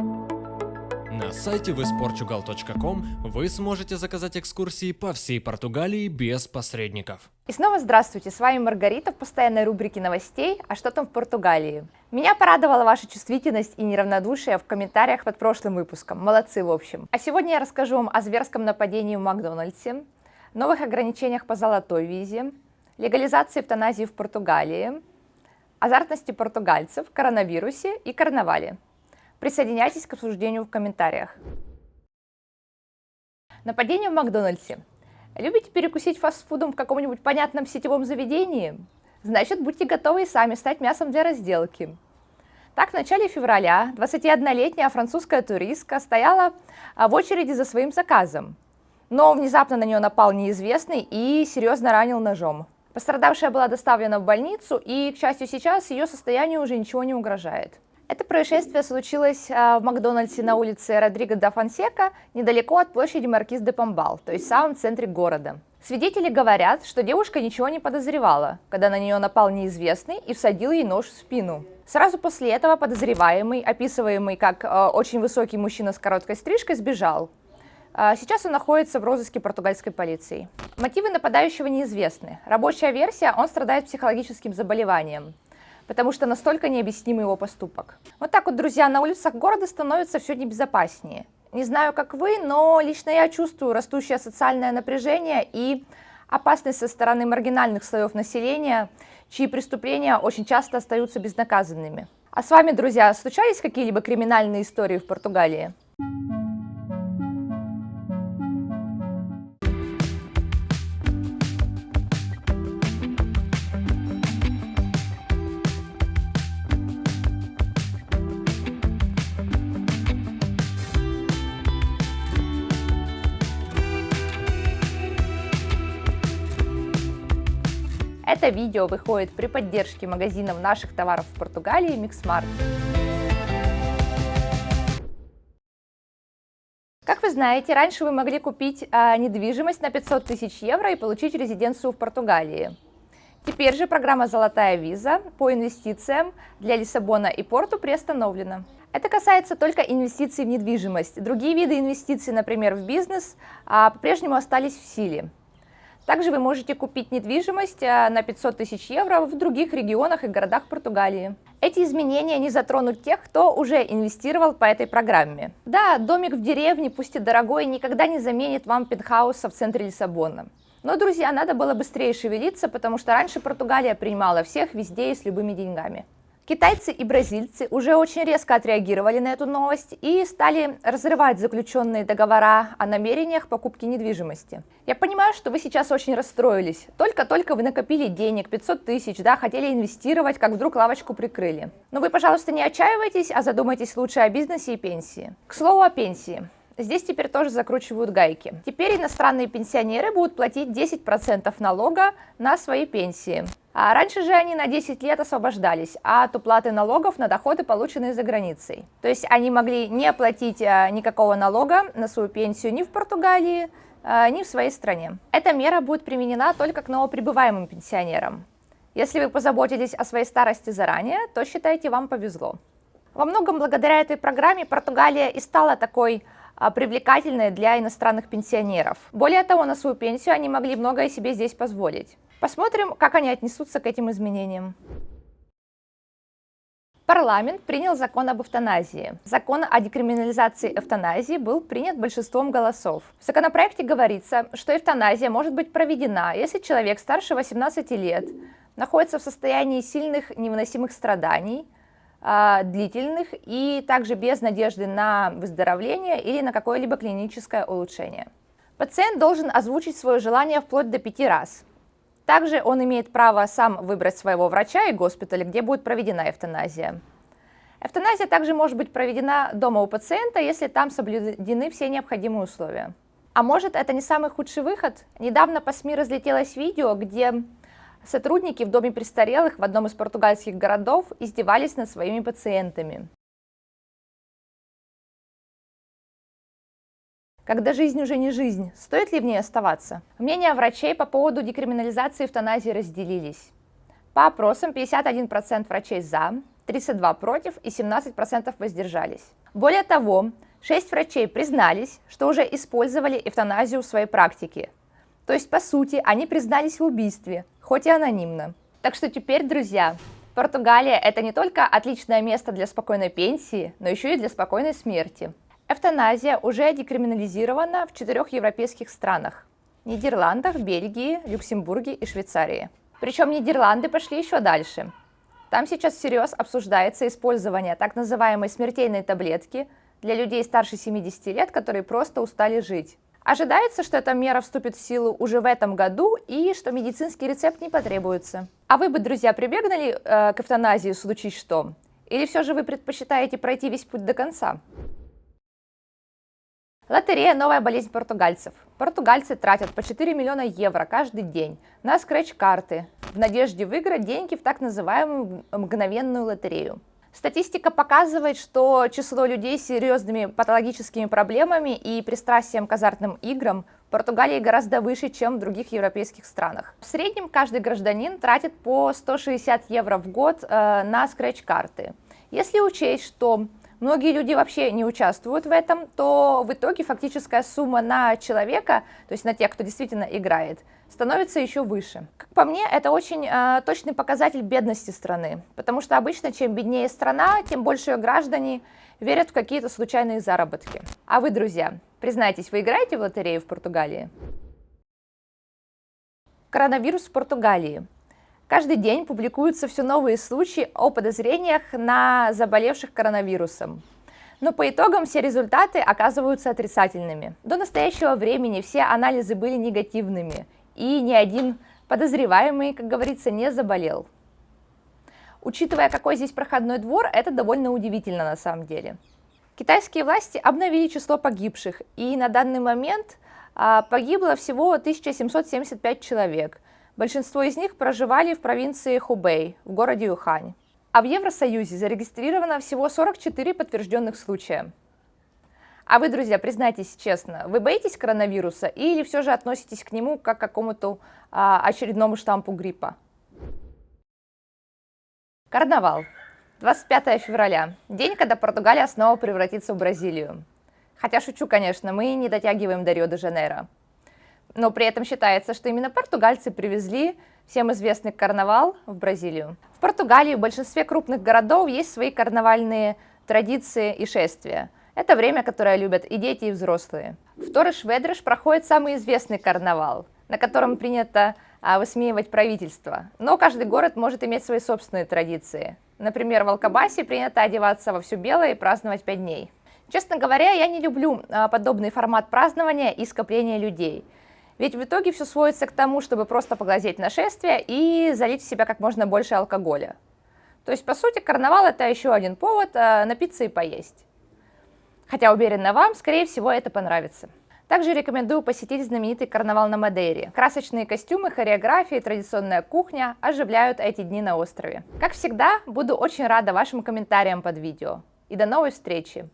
На сайте visportugal.com вы сможете заказать экскурсии по всей Португалии без посредников. И снова здравствуйте, с вами Маргарита в постоянной рубрике новостей «А что там в Португалии?». Меня порадовала ваша чувствительность и неравнодушие в комментариях под прошлым выпуском, молодцы в общем. А сегодня я расскажу вам о зверском нападении в Макдональдсе, новых ограничениях по золотой визе, легализации эвтаназии в Португалии, азартности португальцев, коронавирусе и карнавале. Присоединяйтесь к обсуждению в комментариях. Нападение в Макдональдсе. Любите перекусить фастфудом в каком-нибудь понятном сетевом заведении? Значит, будьте готовы и сами стать мясом для разделки. Так, в начале февраля 21-летняя французская туристка стояла а, в очереди за своим заказом, но внезапно на нее напал неизвестный и серьезно ранил ножом. Пострадавшая была доставлена в больницу, и, к счастью, сейчас ее состоянию уже ничего не угрожает. Это происшествие случилось а, в Макдональдсе на улице Родриго да Фонсека, недалеко от площади Маркиз де Помбал, то есть в самом центре города. Свидетели говорят, что девушка ничего не подозревала, когда на нее напал неизвестный и всадил ей нож в спину. Сразу после этого подозреваемый, описываемый как э, очень высокий мужчина с короткой стрижкой, сбежал. Э, сейчас он находится в розыске португальской полиции. Мотивы нападающего неизвестны. Рабочая версия – он страдает психологическим заболеванием потому что настолько необъясним его поступок. Вот так вот, друзья, на улицах города становится все небезопаснее. Не знаю, как вы, но лично я чувствую растущее социальное напряжение и опасность со стороны маргинальных слоев населения, чьи преступления очень часто остаются безнаказанными. А с вами, друзья, случались какие-либо криминальные истории в Португалии? Это видео выходит при поддержке магазинов наших товаров в Португалии Mixmart. Как вы знаете, раньше вы могли купить а, недвижимость на 500 тысяч евро и получить резиденцию в Португалии. Теперь же программа «Золотая виза» по инвестициям для Лиссабона и Порту приостановлена. Это касается только инвестиций в недвижимость. Другие виды инвестиций, например, в бизнес, а, по-прежнему остались в силе. Также вы можете купить недвижимость э, на 500 тысяч евро в других регионах и городах Португалии. Эти изменения не затронут тех, кто уже инвестировал по этой программе. Да, домик в деревне, пусть и дорогой, никогда не заменит вам пентхауса в центре Лиссабона. Но, друзья, надо было быстрее шевелиться, потому что раньше Португалия принимала всех везде и с любыми деньгами. Китайцы и бразильцы уже очень резко отреагировали на эту новость и стали разрывать заключенные договора о намерениях покупки недвижимости. Я понимаю, что вы сейчас очень расстроились. Только-только вы накопили денег, 500 тысяч, да, хотели инвестировать, как вдруг лавочку прикрыли. Но вы, пожалуйста, не отчаивайтесь, а задумайтесь лучше о бизнесе и пенсии. К слову о пенсии. Здесь теперь тоже закручивают гайки. Теперь иностранные пенсионеры будут платить 10% налога на свои пенсии. А раньше же они на 10 лет освобождались от уплаты налогов на доходы, полученные за границей. То есть они могли не оплатить а, никакого налога на свою пенсию ни в Португалии, а, ни в своей стране. Эта мера будет применена только к новоприбываемым пенсионерам. Если вы позаботились о своей старости заранее, то считайте, вам повезло. Во многом благодаря этой программе Португалия и стала такой привлекательной для иностранных пенсионеров. Более того, на свою пенсию они могли многое себе здесь позволить. Посмотрим, как они отнесутся к этим изменениям. Парламент принял закон об эвтаназии. Закон о декриминализации эвтаназии был принят большинством голосов. В законопроекте говорится, что эвтаназия может быть проведена, если человек старше 18 лет находится в состоянии сильных невыносимых страданий, а, длительных и также без надежды на выздоровление или на какое-либо клиническое улучшение. Пациент должен озвучить свое желание вплоть до пяти раз. Также он имеет право сам выбрать своего врача и госпиталя, где будет проведена эвтаназия. Эвтаназия также может быть проведена дома у пациента, если там соблюдены все необходимые условия. А может, это не самый худший выход? Недавно по СМИ разлетелось видео, где сотрудники в доме престарелых в одном из португальских городов издевались над своими пациентами. Когда жизнь уже не жизнь, стоит ли в ней оставаться? Мнения врачей по поводу декриминализации эвтаназии разделились. По опросам 51% врачей за, 32 против и 17% воздержались. Более того, 6 врачей признались, что уже использовали эвтаназию в своей практике. То есть, по сути, они признались в убийстве, хоть и анонимно. Так что теперь, друзья, Португалия – это не только отличное место для спокойной пенсии, но еще и для спокойной смерти. Эвтаназия уже декриминализирована в четырех европейских странах – Нидерландах, Бельгии, Люксембурге и Швейцарии. Причем Нидерланды пошли еще дальше. Там сейчас всерьез обсуждается использование так называемой смертельной таблетки для людей старше 70 лет, которые просто устали жить. Ожидается, что эта мера вступит в силу уже в этом году и что медицинский рецепт не потребуется. А вы бы, друзья, прибегнули э, к эвтаназии, случись что? Или все же вы предпочитаете пройти весь путь до конца? Лотерея – новая болезнь португальцев. Португальцы тратят по 4 миллиона евро каждый день на скретч-карты в надежде выиграть деньги в так называемую мгновенную лотерею. Статистика показывает, что число людей с серьезными патологическими проблемами и пристрастием к азартным играм в Португалии гораздо выше, чем в других европейских странах. В среднем каждый гражданин тратит по 160 евро в год э, на скретч-карты. Если учесть, что многие люди вообще не участвуют в этом, то в итоге фактическая сумма на человека, то есть на тех, кто действительно играет, становится еще выше. Как по мне, это очень э, точный показатель бедности страны, потому что обычно чем беднее страна, тем больше ее граждане верят в какие-то случайные заработки. А вы, друзья, признайтесь, вы играете в лотерею в Португалии? Коронавирус в Португалии. Каждый день публикуются все новые случаи о подозрениях на заболевших коронавирусом. Но по итогам все результаты оказываются отрицательными. До настоящего времени все анализы были негативными, и ни один подозреваемый, как говорится, не заболел. Учитывая, какой здесь проходной двор, это довольно удивительно на самом деле. Китайские власти обновили число погибших, и на данный момент а, погибло всего 1775 человек. Большинство из них проживали в провинции Хубэй, в городе Юхань. А в Евросоюзе зарегистрировано всего 44 подтвержденных случая. А вы, друзья, признайтесь честно, вы боитесь коронавируса или все же относитесь к нему как к какому-то а, очередному штампу гриппа? Карнавал. 25 февраля. День, когда Португалия снова превратится в Бразилию. Хотя шучу, конечно, мы не дотягиваем до Рио-де-Жанейро. Но при этом считается, что именно португальцы привезли всем известный карнавал в Бразилию. В Португалии в большинстве крупных городов есть свои карнавальные традиции и шествия – это время, которое любят и дети, и взрослые. В Торыш-Ведреш проходит самый известный карнавал, на котором принято а, высмеивать правительство. Но каждый город может иметь свои собственные традиции. Например, в Алкабасе принято одеваться во все белое и праздновать пять дней. Честно говоря, я не люблю а, подобный формат празднования и скопления людей. Ведь в итоге все сводится к тому, чтобы просто поглазеть на шествие и залить в себя как можно больше алкоголя. То есть, по сути, карнавал это еще один повод а, напиться и поесть. Хотя уверена вам, скорее всего, это понравится. Также рекомендую посетить знаменитый карнавал на Мадейре. Красочные костюмы, хореография и традиционная кухня оживляют эти дни на острове. Как всегда, буду очень рада вашим комментариям под видео. И до новой встречи!